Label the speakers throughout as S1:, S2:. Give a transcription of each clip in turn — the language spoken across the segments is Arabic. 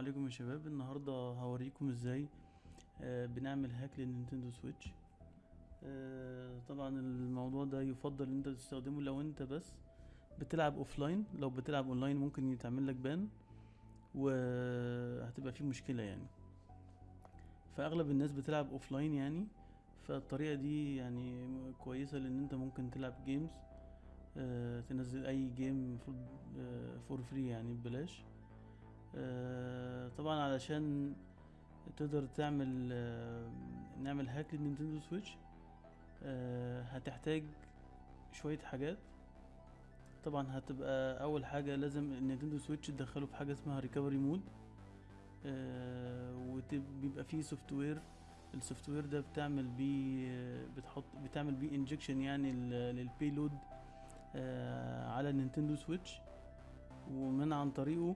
S1: عليكم يا شباب. النهاردة هوريكم إزاي آه، بنعمل hack لل Nintendo Switch. آه، طبعا الموضوع ده يفضل إن أنت تستخدمه لو أنت بس بتلعب offline لو بتلعب اونلاين ممكن يتعمل لك ban وهتبقى فيه مشكلة يعني. فأغلب الناس بتلعب offline يعني فالطريقة دي يعني كويسة لإن أنت ممكن تلعب games آه، تنزل أي game for free يعني ببلاش. طبعا علشان تقدر تعمل آه، نعمل hack للنينتندو سويتش آه، هتحتاج شوية حاجات. طبعا هتبقى أول حاجة لازم النينتندو سويتش تدخله في حاجة اسمها recovery mode وبيبقى فيه software ال software ده بتعمل بيه آه، بتحط بتعمل بيه injection يعني لل payload على النينتندو سويتش. ومن عن طريقه آه،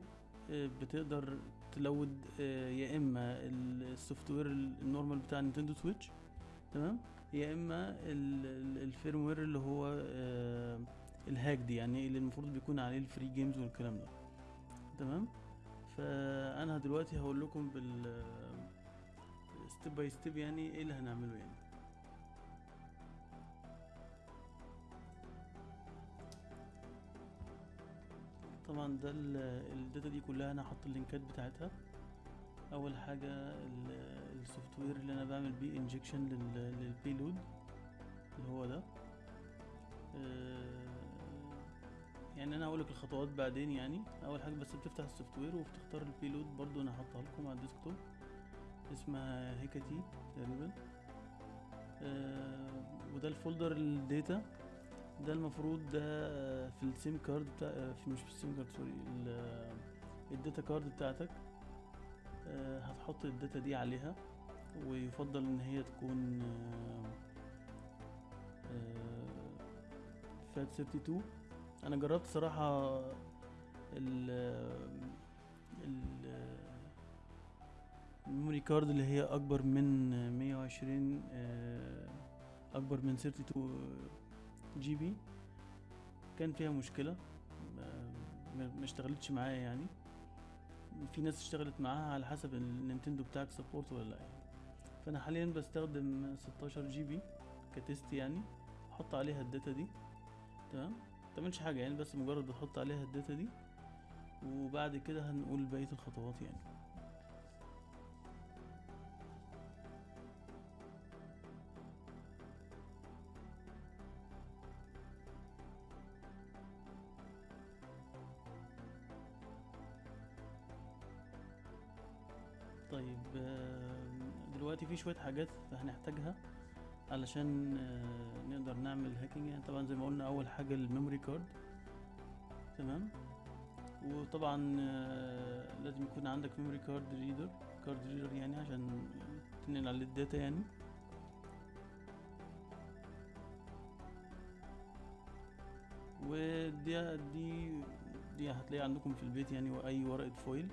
S1: بتقدر ت load آه، يا إما ال software ال normal بتاع نينتندو سويتش تمام؟ يا إما ال firmware اللي هو آه، ال hack دي يعني اللي المفروض بيكون عليه ال free games والكلام ده تمام؟ فأنا دلوقتي هقول لكم بال step by step يعني إيه اللي هنعمله يعني. طبعا ده ال- ال data دي كلها أنا هحط ال linkات بتاعتها. أول حاجة ال- ال software اللي أنا بعمل بيه injection لل payload اللي هو ده. آه، يعني أنا هقولك الخطوات بعدين يعني. أول حاجة بس بتفتح ال software وبتختار ال payload برضو أنا هحطها لكم على ال desktop. اسمها Hekate تقريبا. آه، وده ال folder ال data. ده المفروض ده في ال SIM card بتاع في مش في ال SIM card sorry ال- ال data card بتاعتك. آه، هتحط ال data دي عليها ويفضل إن هي تكون FAT 32 أنا جربت صراحة ال ال ال memory card اللي هي أكبر من 120 آه، أكبر من 32 GB. كان فيها مشكلة. ما- ما اشتغلتش معايا يعني. في ناس اشتغلت معاها على حسب النينتندو بتاعك support ولا لا يعني. فأنا حاليا بستخدم 16 GB ك test يعني. أحط عليها ال data دي. تمام؟ متعملش حاجة يعني بس مجرد بتحط عليها ال data دي. وبعد كده هنقول بقية الخطوات يعني. طيب دلوقتي في شوية حاجات هنحتاجها علشان نقدر نعمل hacking يعني طبعا زي ما قلنا أول حاجة ال memory card. تمام؟ وطبعا لازم يكون عندك memory card reader card reader يعني عشان تنقل عليه ال data يعني. ودي دي دي هتلاقيها عندكم في البيت يعني وأي ورقة foil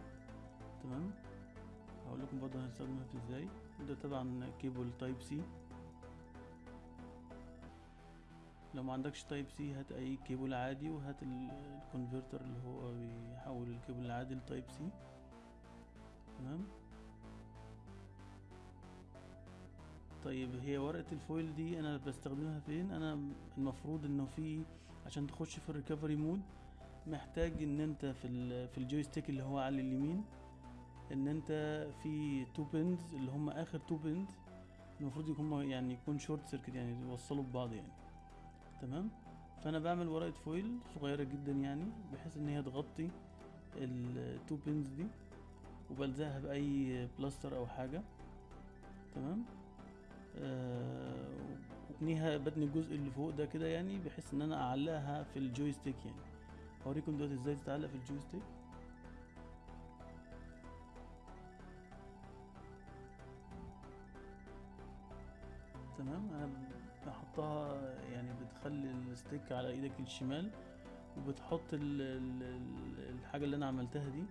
S1: تمام؟ هقول لكم برضه هنستخدمها في إزاي. ده طبعا cable Type C. لو ما عندكش Type C هات أي كيبل عادي وهات ال- ال converter اللي هو بيحول الكيبل العادي ل Type C. تمام؟ طيب هي ورقة ال foil دي أنا بستخدمها فين؟ أنا المفروض إنه في عشان تخش في ال recovery mode محتاج إن أنت في في ال joystick اللي هو على اليمين إن أنت في two pins اللي هم آخر two pins المفروض يكون يعني يكون short circuit يعني يوصلوا ببعض يعني. تمام؟ فأنا بعمل ورقة foil صغيرة جدا يعني بحيث إن هي تغطي ال two pins دي وبلزقها بأي بلاستر أو حاجة. تمام؟ آه وبتنيها بتني الجزء اللي فوق ده كده يعني بحيث إن أنا أعلقها في ال joystick يعني. هوريكم دلوقتي إزاي تتعلق في ال joystick تمام؟ أنا بحطها يعني بتخلي ال stick على إيدك الشمال وبتحط ال ال ال الحاجة اللي أنا عملتها دي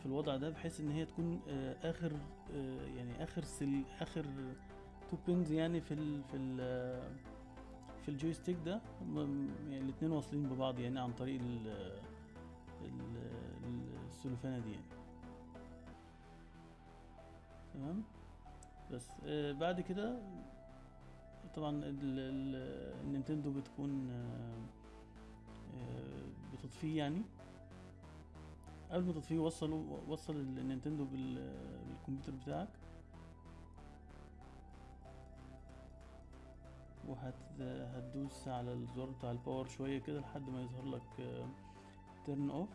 S1: في الوضع ده بحيث إن هي تكون آه، آخر آه، يعني آخر سل آخر two pins يعني في ال في ال في ال joystick ده يعني الاتنين واصلين ببعض يعني عن طريق ال ال- ال- السلوفانة دي يعني. تمام؟ بس آه بعد كده طبعا ال- ال- النينتندو بتكون آه آه بتطفيه يعني. قبل ما تطفيه وصله وصل النينتندو بال- بالكمبيوتر بتاعك. وهت هتدوس على الزرار بتاع ال power شوية كده لحد ما يظهر لك turn off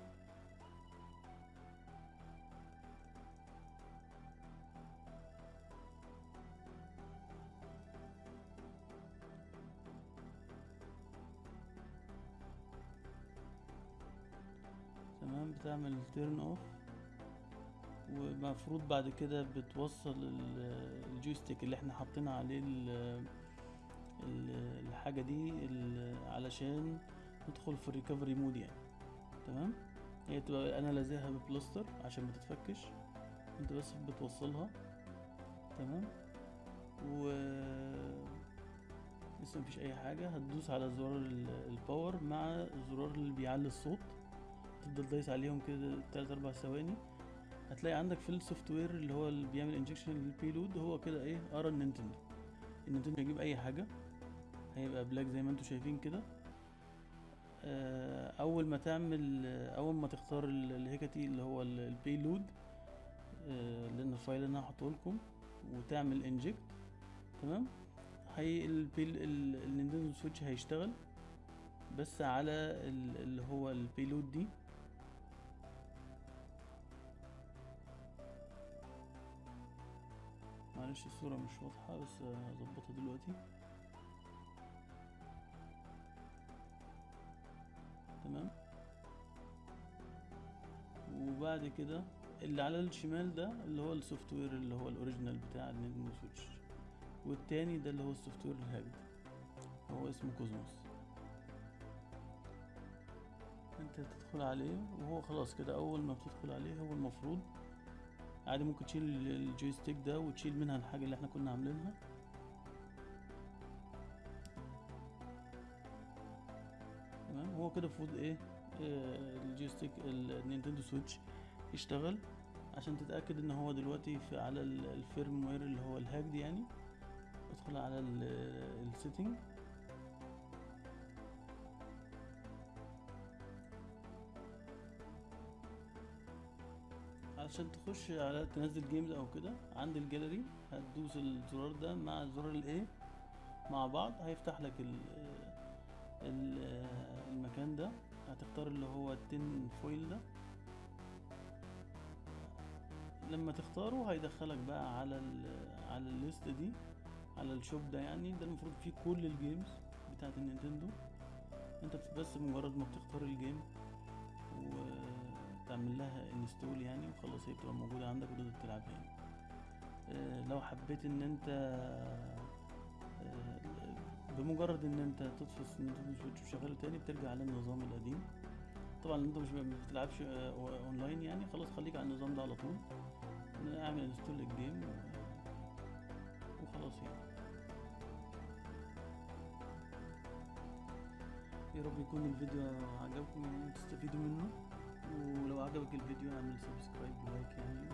S1: بتعمل turn off ومفروض بعد كده بتوصل ال- ال joystick اللي إحنا حاطين عليه ال- ال- الحاجة دي علشان ندخل في ال recovery mode يعني. تمام؟ هي تبقى أنا لازقها ببلاستر عشان ما تتفكش. انت بس بتوصلها. تمام؟ و لسه مفيش أي حاجة. هتدوس على زرار ال- ال power مع الزرار اللي بيعلي الصوت. تفضل دايس عليهم كده تلات أربع ثواني. هتلاقي عندك في ال software اللي هو اللي بيعمل injection لل payload هو كده إيه قرا النينتندو النينتندو هيجيب أي حاجة. هيبقى black زي ما أنتم شايفين كده. آه، أول ما تعمل آه، أول ما تختار ال- ال Hekate اللي هو ال payload لأن ال file اللي أنا هحطه لكم وتعمل inject تمام؟ هي البيل ال- النينتندو سويتش هيشتغل بس على ال- اللي هو ال payload دي. معلش الصورة مش واضحة بس هظبطها دلوقتي. تمام؟ وبعد كده اللي على الشمال ده اللي هو ال software اللي هو ال original بتاع ال Nintendo Switch والتاني ده اللي هو ال software ال hacked هو اسمه Kosmos. انت تدخل عليه وهو خلاص كده أول ما بتدخل عليه هو المفروض عادي ممكن تشيل ال- ال joystick ده وتشيل منها الحاجة اللي إحنا كنا عاملينها. تمام؟ هو كده المفروض إيه؟ آه، ال joystick ال- Nintendo Switch يشتغل عشان تتأكد ان هو دلوقتي في على ال- ال firmware اللي هو ال hacked يعني. ادخل على ال setting. عشان تخش على تنزل games أو كده عند الجاليري هتدوس الزرار ده مع زرار الايه مع بعض هيفتح لك ال ال المكان ده. هتختار اللي هو ال Tinfoil ده. لما تختاره هيدخلك بقى على ال على ال list دي على ال shop ده يعني. ده المفروض فيه كل ال games بتاعت ال Nintendo. انت بس مجرد ما بتختار الجيم وتعمل لها install يعني وخلاص هي بتبقى موجودة عندك وتقدر تلعبها يعني. آه، لو حبيت إن أنت آه، بمجرد إن أنت تطفي ال Nintendo Switch وتشغله تاني بترجع على النظام القديم. طبعا أنت مش بتلعبش آه، اونلاين يعني خلاص خليك على النظام ده على طول. أعمل install لل game و- وخلاص يعني. يا رب يكون الفيديو عجبكم يعني تستفيدوا منه. ولو عجبك الفيديو اعمل subscribe و like يعني